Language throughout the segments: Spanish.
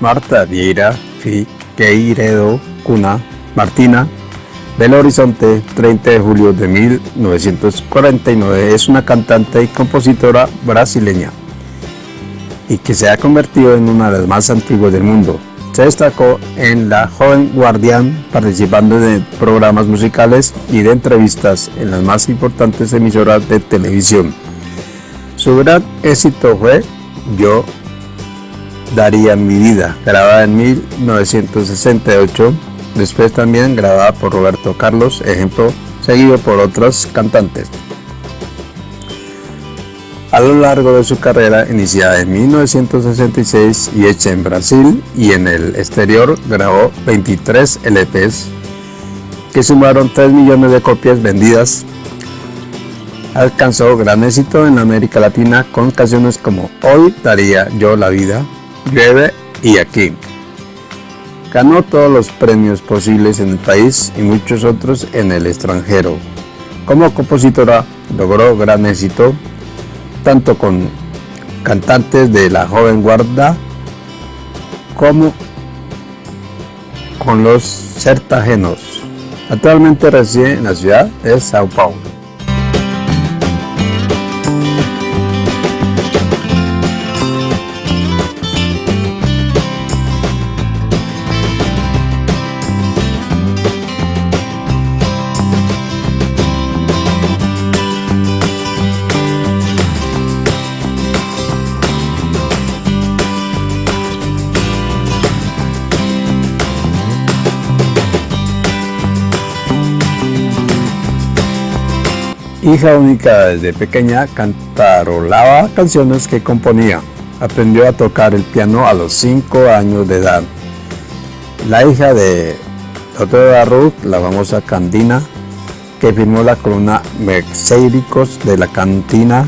Marta Vieira Figueiredo Cuna Martina Belo Horizonte, 30 de julio de 1949, es una cantante y compositora brasileña y que se ha convertido en una de las más antiguas del mundo. Se destacó en La Joven Guardián, participando de programas musicales y de entrevistas en las más importantes emisoras de televisión. Su gran éxito fue Yo daría mi vida, grabada en 1968 después también grabada por Roberto Carlos, ejemplo seguido por otros cantantes. A lo largo de su carrera, iniciada en 1966 y hecha en Brasil y en el exterior, grabó 23 LPs que sumaron 3 millones de copias vendidas. Alcanzó gran éxito en América Latina con canciones como Hoy daría yo la vida, Llueve y Aquí. Ganó todos los premios posibles en el país y muchos otros en el extranjero. Como compositora logró gran éxito tanto con cantantes de la joven guarda como con los certagenos. Actualmente reside en la ciudad de Sao Paulo. Hija única desde pequeña, cantarolaba canciones que componía. Aprendió a tocar el piano a los 5 años de edad. La hija de doctora Ruth, la famosa Candina, que firmó la columna Merceiricos de la Cantina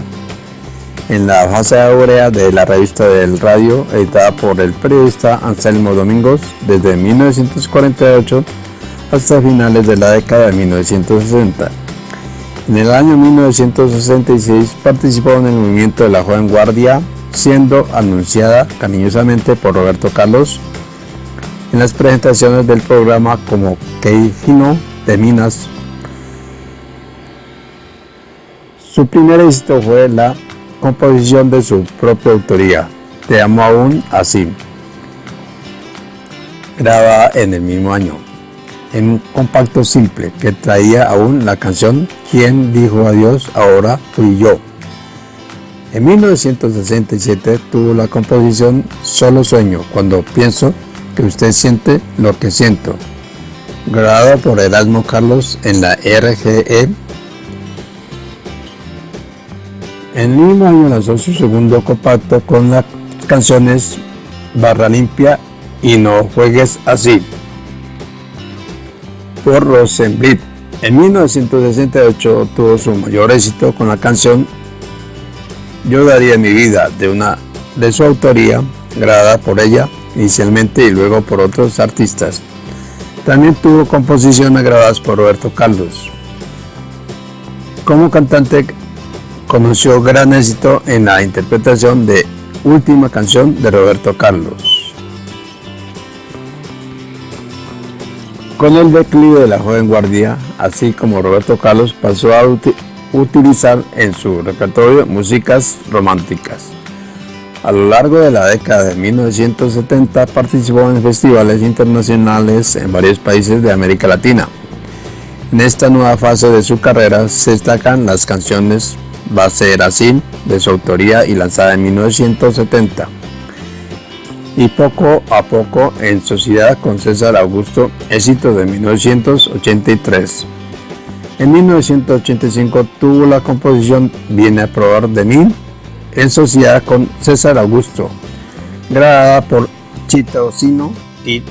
en la fase áurea de la revista del radio, editada por el periodista Anselmo Domingos desde 1948 hasta finales de la década de 1960. En el año 1966 participó en el movimiento de la Joven Guardia, siendo anunciada cariñosamente por Roberto Carlos en las presentaciones del programa como Keijino de Minas. Su primer éxito fue la composición de su propia autoría, Te amo aún así, grabada en el mismo año en un compacto simple que traía aún la canción ¿Quién dijo adiós? Ahora fui yo. En 1967 tuvo la composición Solo Sueño, cuando pienso que usted siente lo que siento, grabada por Erasmo Carlos en la RGE. En el mismo año lanzó su segundo compacto con las canciones Barra Limpia y No Juegues Así por Rosenblit. En 1968 tuvo su mayor éxito con la canción Yo daría mi vida de una de su autoría, grabada por ella inicialmente y luego por otros artistas. También tuvo composiciones grabadas por Roberto Carlos. Como cantante conoció gran éxito en la interpretación de Última canción de Roberto Carlos. Con el declive de la joven guardia, así como Roberto Carlos pasó a utilizar en su repertorio músicas románticas. A lo largo de la década de 1970 participó en festivales internacionales en varios países de América Latina. En esta nueva fase de su carrera se destacan las canciones ser así, de su autoría y lanzada en 1970 y poco a poco en sociedad con César Augusto, éxito de 1983. En 1985 tuvo la composición Viene a probar de mí en sociedad con César Augusto, grabada por Chita Ocino y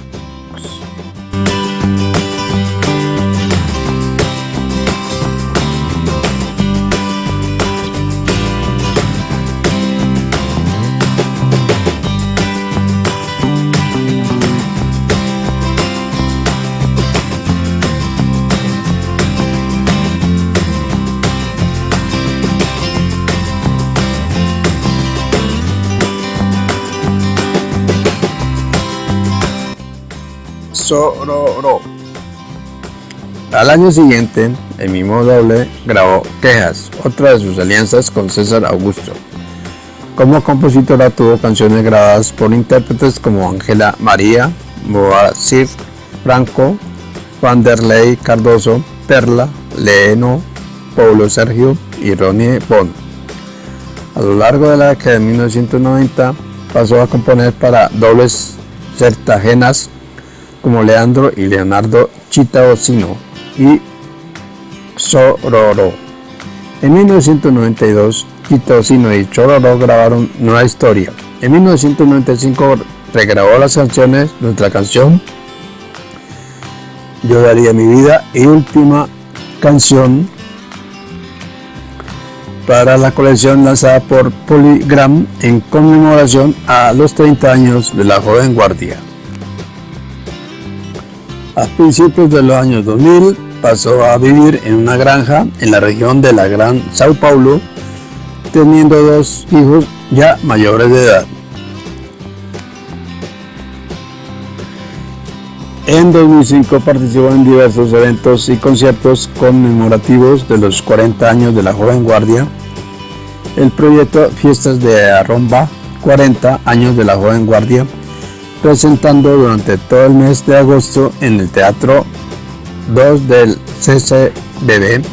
Al año siguiente, el mismo doble grabó Quejas, otra de sus alianzas con César Augusto. Como compositora tuvo canciones grabadas por intérpretes como Ángela María, Moacir Franco, Vanderlei Cardoso, Perla, Leno, Paulo Sergio y Ronnie Bond. A lo largo de la década de 1990 pasó a componer para dobles certagenas como Leandro y Leonardo Chitaocino y Sororo. En 1992, Chitaocino y Chororo grabaron Nueva Historia. En 1995 regrabó las canciones Nuestra Canción, Yo Daría Mi Vida y Última Canción para la colección lanzada por Polygram en conmemoración a los 30 años de la joven guardia. A principios de los años 2000 pasó a vivir en una granja en la región de la Gran Sao Paulo, teniendo dos hijos ya mayores de edad. En 2005 participó en diversos eventos y conciertos conmemorativos de los 40 años de la joven guardia. El proyecto Fiestas de Arromba, 40 años de la joven guardia, presentando durante todo el mes de agosto en el Teatro 2 del CCBB,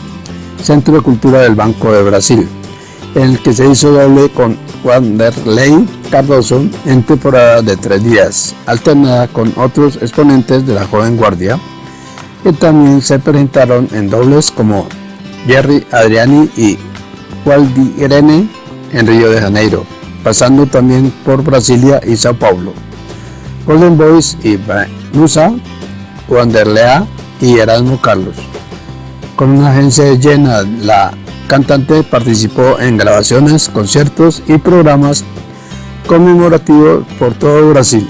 Centro de Cultura del Banco de Brasil, en el que se hizo doble con Wanderlei Cardoso en temporada de tres días, alternada con otros exponentes de la joven guardia, que también se presentaron en dobles como Jerry Adriani y Irene en Río de Janeiro, pasando también por Brasilia y Sao Paulo. Golden Boys y Musa, Wanderlea y Erasmo Carlos. Con una agencia llena, la cantante participó en grabaciones, conciertos y programas conmemorativos por todo Brasil.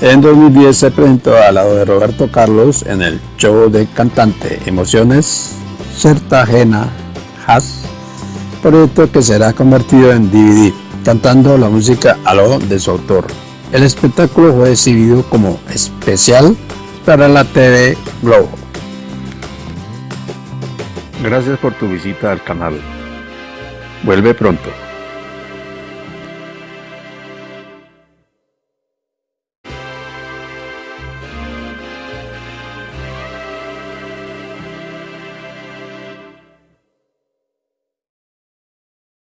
En 2010 se presentó al lado de Roberto Carlos en el show de cantante Emociones Certajena Has, proyecto que será convertido en DVD, cantando la música a lo de su autor. El espectáculo fue exhibido como especial para la TV Globo. Gracias por tu visita al canal. Vuelve pronto.